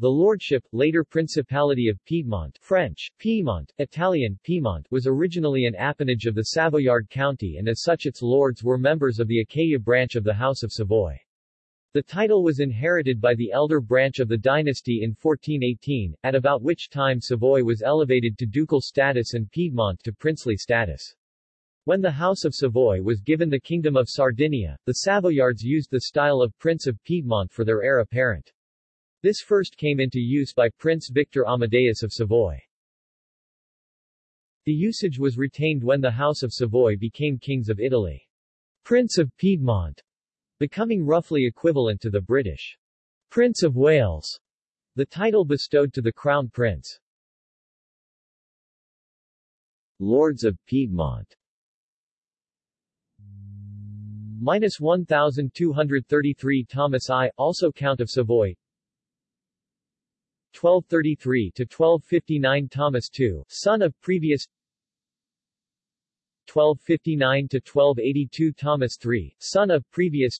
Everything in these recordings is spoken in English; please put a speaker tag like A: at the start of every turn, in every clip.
A: The lordship, later Principality of Piedmont French, Piedmont, Italian, Piedmont was originally an appanage of the Savoyard County and as such its lords were members of the Achaea branch of the House of Savoy. The title was inherited by the elder branch of the dynasty in 1418, at about which time Savoy was elevated to ducal status and Piedmont to princely status. When the House of Savoy was given the Kingdom of Sardinia, the Savoyards used the style of Prince of Piedmont for their heir apparent. This first came into use by Prince Victor Amadeus of Savoy. The usage was retained when the House of Savoy became kings of Italy. Prince of Piedmont, becoming roughly equivalent to the British Prince of Wales, the title bestowed to the Crown Prince. Lords of Piedmont Minus 1233 Thomas I, also Count of Savoy 1233 to 1259 Thomas II, son of previous 1259 to 1282 Thomas III, son of previous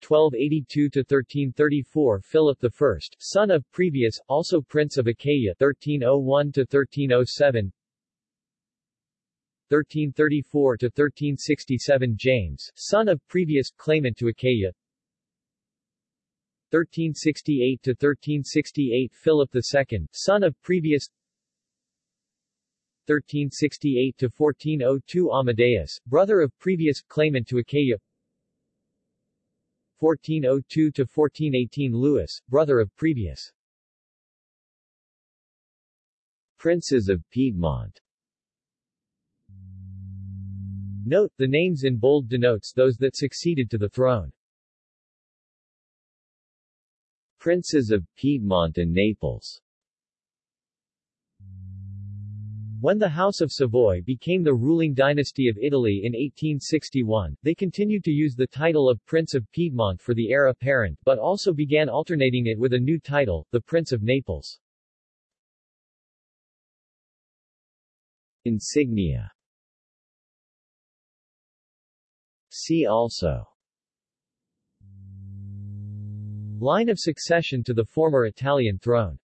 A: 1282 to 1334 Philip I, son of previous, also Prince of Achaea 1301 to 1307 1334 to 1367 James, son of previous claimant to Achaea 1368 to 1368 Philip II, son of previous 1368–1402 Amadeus, brother of previous claimant to Achaea 1402 to 1418 Louis, brother of previous Princes of Piedmont Note, the names in bold denotes those that succeeded to the throne. Princes of Piedmont and Naples. When the House of Savoy became the ruling dynasty of Italy in 1861, they continued to use the title of Prince of Piedmont for the heir apparent but also began alternating it with a new title, the Prince of Naples. Insignia. See also Line of succession to the former Italian throne